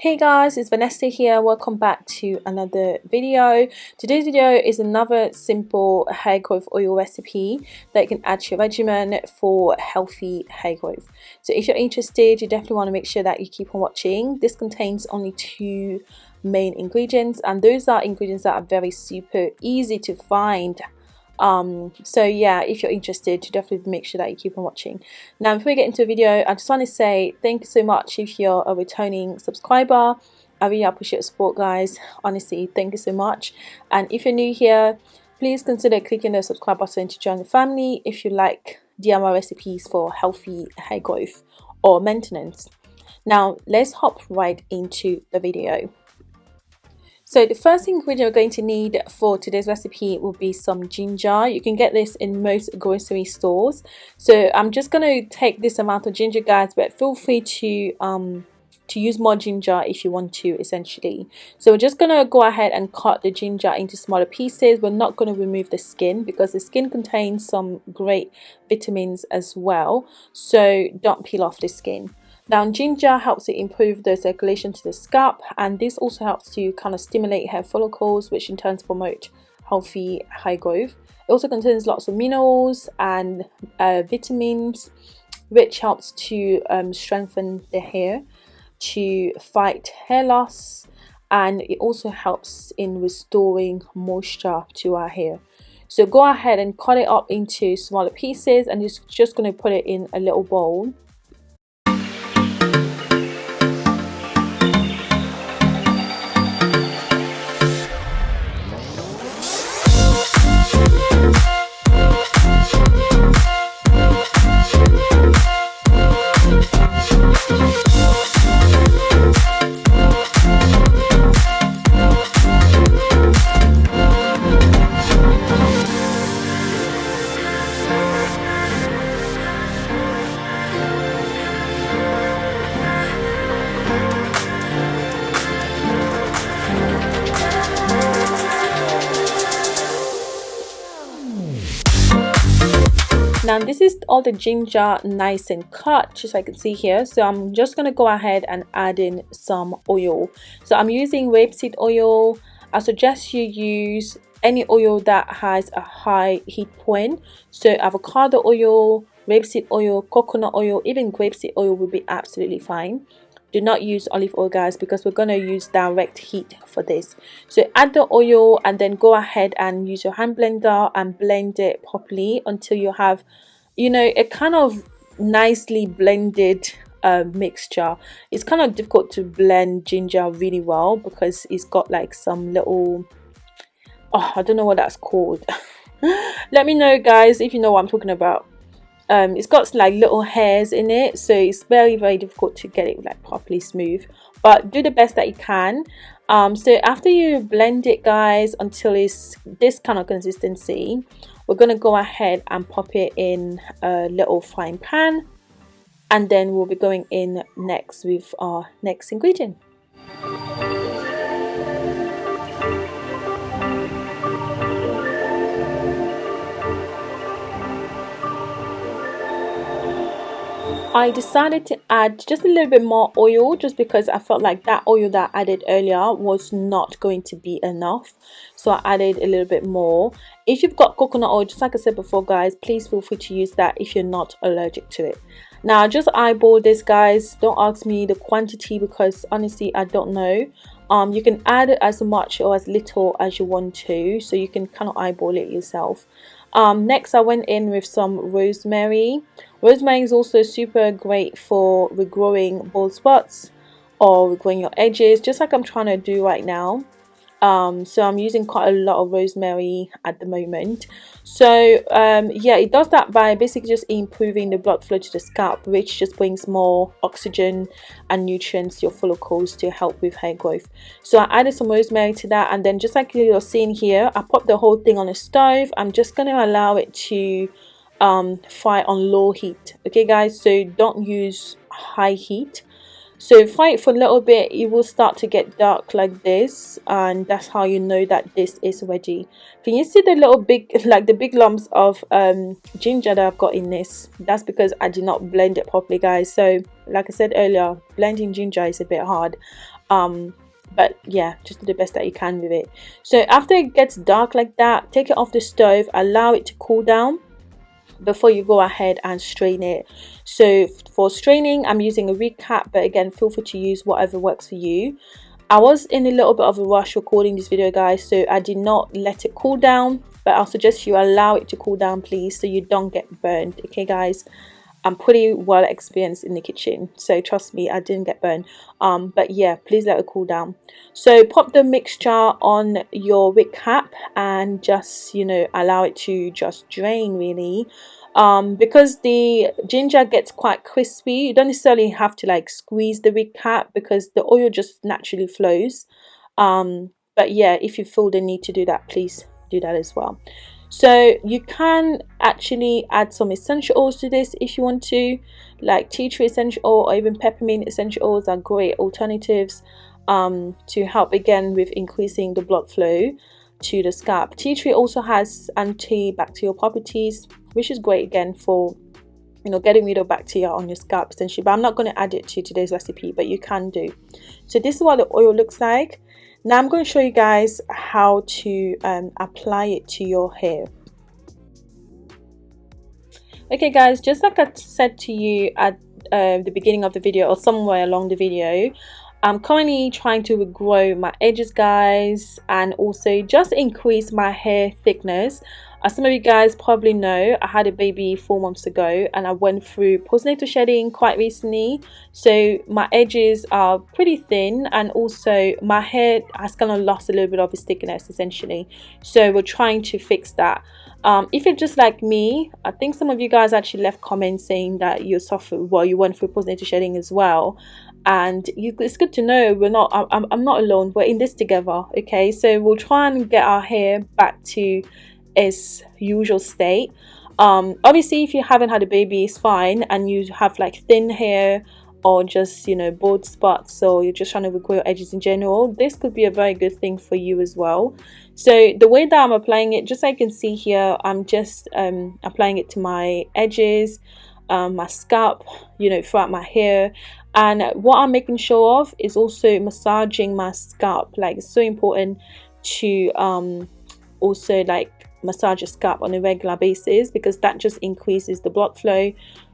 Hey guys, it's Vanessa here. Welcome back to another video. Today's video is another simple hair growth oil recipe that you can add to your regimen for healthy hair growth. So if you're interested, you definitely want to make sure that you keep on watching. This contains only two main ingredients and those are ingredients that are very super easy to find um so yeah if you're interested to definitely make sure that you keep on watching. Now before we get into the video i just want to say thank you so much if you're a returning subscriber. I really appreciate your support guys. Honestly thank you so much. And if you're new here please consider clicking the subscribe button to join the family if you like DIY recipes for healthy hair growth or maintenance. Now let's hop right into the video so the first ingredient we're going to need for today's recipe will be some ginger. You can get this in most grocery stores. So I'm just going to take this amount of ginger guys but feel free to um, to use more ginger if you want to essentially so we're just going to go ahead and cut the ginger into smaller pieces we're not going to remove the skin because the skin contains some great vitamins as well so don't peel off the skin now ginger helps to improve the circulation to the scalp and this also helps to kind of stimulate hair follicles which in turn promote healthy hair growth. It also contains lots of minerals and uh, vitamins which helps to um, strengthen the hair, to fight hair loss and it also helps in restoring moisture to our hair. So go ahead and cut it up into smaller pieces and just, just going to put it in a little bowl now this is all the ginger nice and cut just like you can see here. So i'm just to go ahead and add in some oil. So i'm using rapeseed oil. I suggest you use any oil that has a high heat point. So avocado oil rapeseed oil coconut oil even grapeseed oil will be absolutely fine do not use olive oil guys because we're going to use direct heat for this. So add the oil and then go ahead and use your hand blender and blend it properly until you have you know a kind of nicely blended uh, mixture. It's kind of difficult to blend ginger really well because it's got like some little oh i don't know what that's called. Let me know guys if you know what i'm talking about um, it's got like little hairs in it so it's very very difficult to get it like properly smooth. But do the best that you can. Um, so after you blend it guys until it's this kind of consistency we're going to go ahead and pop it in a little frying pan and then we'll be going in next with our next ingredient I decided to add just a little bit more oil just because I felt like that oil that I added earlier was not going to be enough. So I added a little bit more. If you've got coconut oil just like I said before guys please feel free to use that if you're not allergic to it. Now just eyeball this guys. Don't ask me the quantity because honestly I don't know. Um, you can add as much or as little as you want to so you can kind of eyeball it yourself um, next I went in with some rosemary. Rosemary is also super great for regrowing bald spots or regrowing your edges just like I'm trying to do right now um, so I'm using quite a lot of rosemary at the moment. So um, yeah it does that by basically just improving the blood flow to the scalp which just brings more oxygen and nutrients to your follicles to help with hair growth. So I added some rosemary to that and then just like you're seeing here I popped the whole thing on a stove. I'm just going to allow it to um, fry on low heat. Okay guys so don't use high heat so it for a little bit it will start to get dark like this and that's how you know that this is ready can you see the little big like the big lumps of um, ginger that I've got in this? That's because I did not blend it properly guys. So like I said earlier blending ginger is a bit hard. Um, but yeah just do the best that you can with it. So after it gets dark like that take it off the stove allow it to cool down before you go ahead and strain it. So for straining i'm using a Reed cap but again feel free to use whatever works for you. I was in a little bit of a rush recording this video guys so i did not let it cool down but i'll suggest you allow it to cool down please so you don't get burned. Okay guys I'm pretty well experienced in the kitchen so trust me I didn't get burned. Um, but yeah please let it cool down. So pop the mixture on your wick cap and just you know allow it to just drain really. Um, because the ginger gets quite crispy you don't necessarily have to like squeeze the wick cap because the oil just naturally flows. Um, but yeah if you feel the need to do that please do that as well so you can actually add some essential oils to this if you want to like tea tree essential oil or even peppermint essential oils are great alternatives um, to help again with increasing the blood flow to the scalp. Tea tree also has antibacterial properties which is great again for you know getting rid of bacteria on your scalp essentially but i'm not going to add it to today's recipe but you can do. So this is what the oil looks like now I'm going to show you guys how to um, apply it to your hair. Okay guys, just like I said to you at uh, the beginning of the video or somewhere along the video, I'm currently trying to regrow my edges guys and also just increase my hair thickness as some of you guys probably know, I had a baby four months ago and I went through postnatal shedding quite recently. So my edges are pretty thin and also my hair has kind of lost a little bit of its thickness essentially. So we're trying to fix that. Um, if you're just like me, I think some of you guys actually left comments saying that you suffer, well, you went through postnatal shedding as well. And you, it's good to know we're not I'm, I'm not alone. We're in this together okay? So we'll try and get our hair back to its usual state. Um, obviously if you haven't had a baby it's fine. And you have like thin hair or just you know bald spots so you're just trying to regrow your edges in general this could be a very good thing for you as well. So the way that I'm applying it just like you can see here I'm just um, applying it to my edges um, my scalp you know throughout my hair. And what I'm making sure of is also massaging my scalp. Like it's so important to um, also like massage your scalp on a regular basis because that just increases the blood flow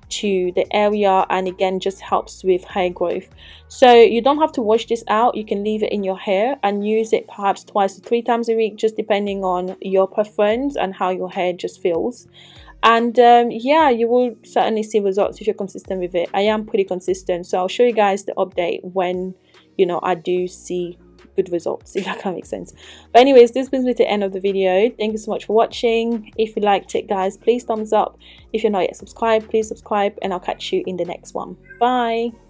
to the area and again just helps with hair growth. So you don't have to wash this out. You can leave it in your hair and use it perhaps twice or three times a week just depending on your preference and how your hair just feels. And um, yeah you will certainly see results if you're consistent with it. I am pretty consistent so i'll show you guys the update when you know i do see good results if that kind of makes sense. But anyways this brings me to the end of the video. Thank you so much for watching. If you liked it guys please thumbs up. If you're not yet subscribed please subscribe and i'll catch you in the next one. Bye